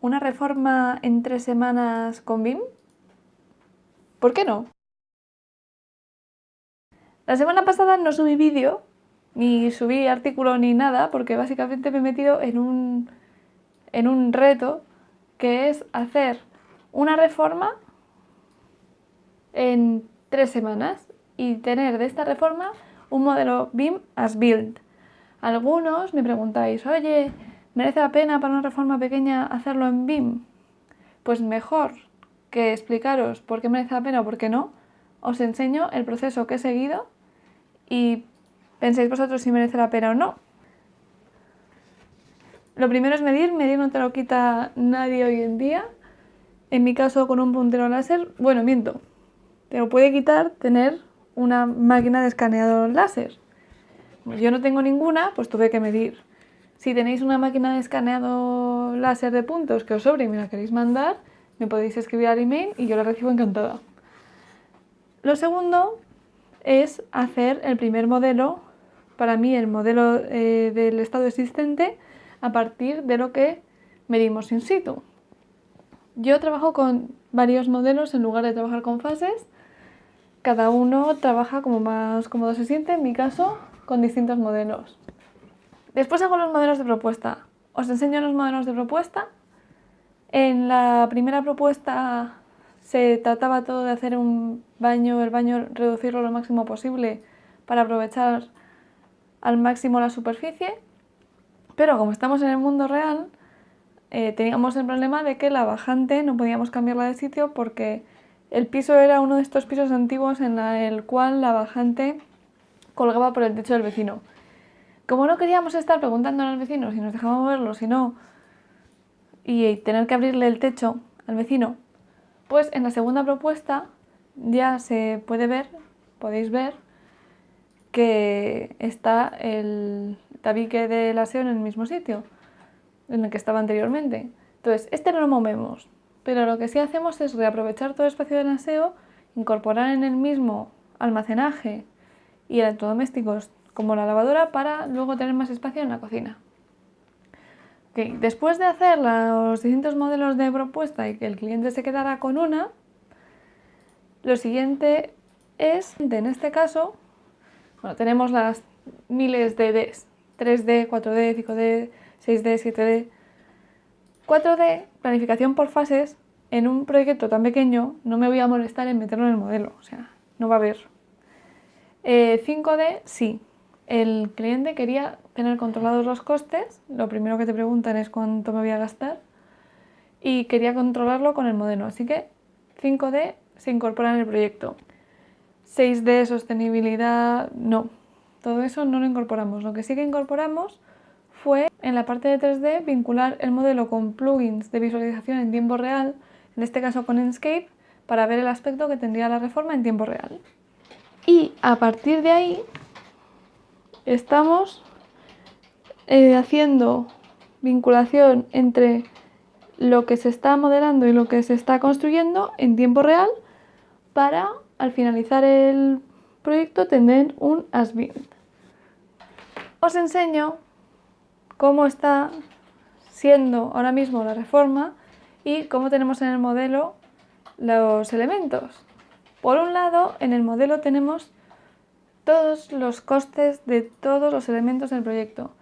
una reforma en tres semanas con BIM? ¿Por qué no? La semana pasada no subí vídeo, ni subí artículo ni nada, porque básicamente me he metido en un, en un reto que es hacer una reforma en tres semanas y tener de esta reforma un modelo BIM as build. Algunos me preguntáis, oye, ¿merece la pena para una reforma pequeña hacerlo en BIM? Pues mejor que explicaros por qué merece la pena o por qué no, os enseño el proceso que he seguido y penséis vosotros si merece la pena o no. Lo primero es medir, medir no te lo quita nadie hoy en día. En mi caso con un puntero láser, bueno, miento, te lo puede quitar tener una máquina de escaneado láser. yo no tengo ninguna, pues tuve que medir. Si tenéis una máquina de escaneado láser de puntos que os sobre y me la queréis mandar, me podéis escribir al email y yo la recibo encantada. Lo segundo es hacer el primer modelo, para mí el modelo eh, del estado existente, a partir de lo que medimos in situ. Yo trabajo con varios modelos en lugar de trabajar con fases. Cada uno trabaja como más cómodo se siente, en mi caso, con distintos modelos. Después hago los modelos de propuesta. Os enseño los modelos de propuesta. En la primera propuesta se trataba todo de hacer un baño, el baño reducirlo lo máximo posible para aprovechar al máximo la superficie. Pero como estamos en el mundo real, eh, teníamos el problema de que la bajante no podíamos cambiarla de sitio porque el piso era uno de estos pisos antiguos en el cual la bajante colgaba por el techo del vecino. Como no queríamos estar preguntando al vecino si nos dejaba moverlo, si no, y tener que abrirle el techo al vecino, pues en la segunda propuesta ya se puede ver, podéis ver, que está el tabique del aseo en el mismo sitio en el que estaba anteriormente. Entonces, este no lo movemos, pero lo que sí hacemos es reaprovechar todo el espacio del aseo, incorporar en el mismo almacenaje y electrodomésticos como la lavadora para luego tener más espacio en la cocina. Después de hacer los distintos modelos de propuesta y que el cliente se quedara con una, lo siguiente es, en este caso, bueno, tenemos las miles de Ds, 3D, 4D, 5D, 6D, 7D. 4D, planificación por fases, en un proyecto tan pequeño no me voy a molestar en meterlo en el modelo, o sea, no va a haber. 5D, eh, sí. El cliente quería tener controlados los costes, lo primero que te preguntan es cuánto me voy a gastar, y quería controlarlo con el modelo, así que 5D se incorpora en el proyecto. 6D, sostenibilidad, no, todo eso no lo incorporamos. Lo que sí que incorporamos fue en la parte de 3D vincular el modelo con plugins de visualización en tiempo real, en este caso con Enscape, para ver el aspecto que tendría la reforma en tiempo real. Y a partir de ahí estamos eh, haciendo vinculación entre lo que se está modelando y lo que se está construyendo en tiempo real para al finalizar el proyecto tener un as-built. Os enseño cómo está siendo ahora mismo la reforma y cómo tenemos en el modelo los elementos. Por un lado, en el modelo tenemos todos los costes de todos los elementos del proyecto.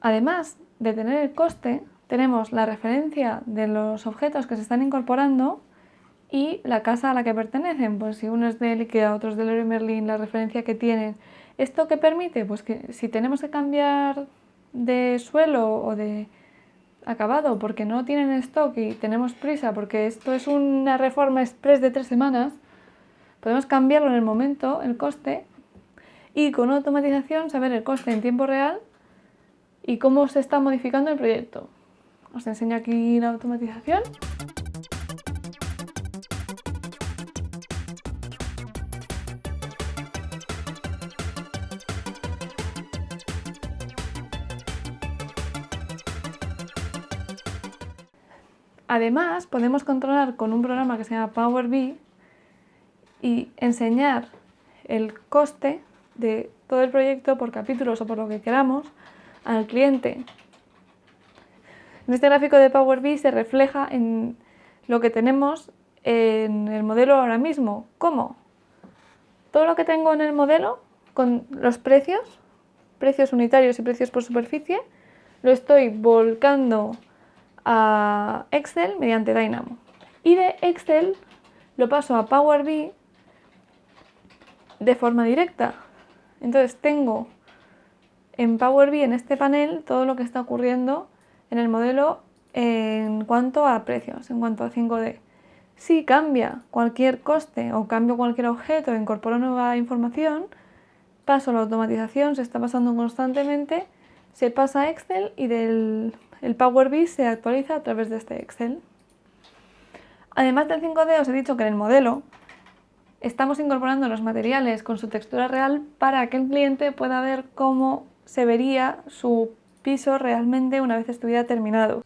Además de tener el coste, tenemos la referencia de los objetos que se están incorporando y la casa a la que pertenecen. Pues si uno es de IKEA, otro es de Leroy Merlin, la referencia que tienen. ¿Esto qué permite? Pues que si tenemos que cambiar de suelo o de acabado porque no tienen stock y tenemos prisa porque esto es una reforma express de tres semanas, podemos cambiarlo en el momento, el coste, y con una automatización saber el coste en tiempo real y cómo se está modificando el proyecto. Os enseño aquí la automatización. Además, podemos controlar con un programa que se llama Power BI y enseñar el coste de todo el proyecto por capítulos o por lo que queramos al cliente. En este gráfico de Power BI se refleja en lo que tenemos en el modelo ahora mismo. ¿Cómo? Todo lo que tengo en el modelo, con los precios, precios unitarios y precios por superficie, lo estoy volcando a Excel mediante Dynamo. Y de Excel lo paso a Power BI de forma directa. Entonces tengo en Power BI, en este panel, todo lo que está ocurriendo en el modelo en cuanto a precios, en cuanto a 5D. Si cambia cualquier coste o cambio cualquier objeto, incorporo nueva información, paso la automatización, se está pasando constantemente, se pasa a Excel y del el Power BI se actualiza a través de este Excel. Además del 5D os he dicho que en el modelo estamos incorporando los materiales con su textura real para que el cliente pueda ver cómo se vería su piso realmente una vez estuviera terminado.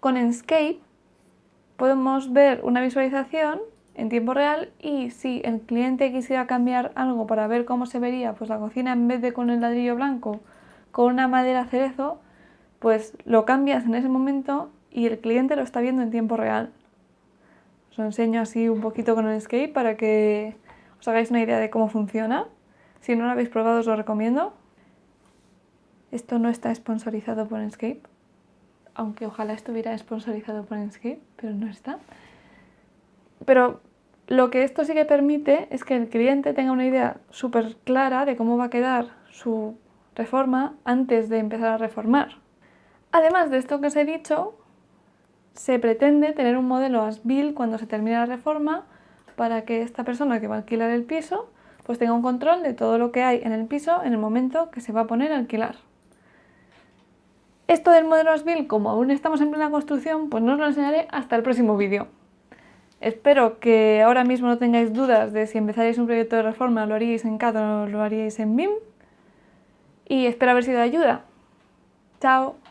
Con Enscape podemos ver una visualización en tiempo real y si el cliente quisiera cambiar algo para ver cómo se vería pues la cocina en vez de con el ladrillo blanco con una madera cerezo, pues lo cambias en ese momento y el cliente lo está viendo en tiempo real. Os lo enseño así un poquito con el Enscape para que os hagáis una idea de cómo funciona. Si no lo habéis probado os lo recomiendo. Esto no está sponsorizado por Enscape aunque ojalá estuviera sponsorizado por Enscape, pero no está. Pero lo que esto sí que permite es que el cliente tenga una idea súper clara de cómo va a quedar su reforma antes de empezar a reformar. Además de esto que os he dicho, se pretende tener un modelo as-built cuando se termine la reforma para que esta persona que va a alquilar el piso pues tenga un control de todo lo que hay en el piso en el momento que se va a poner a alquilar. Esto del modelo Asbil, como aún estamos en plena construcción, pues no os lo enseñaré hasta el próximo vídeo. Espero que ahora mismo no tengáis dudas de si empezaréis un proyecto de reforma, lo haríais en CAD o lo haríais en BIM. Y espero haber sido de ayuda. ¡Chao!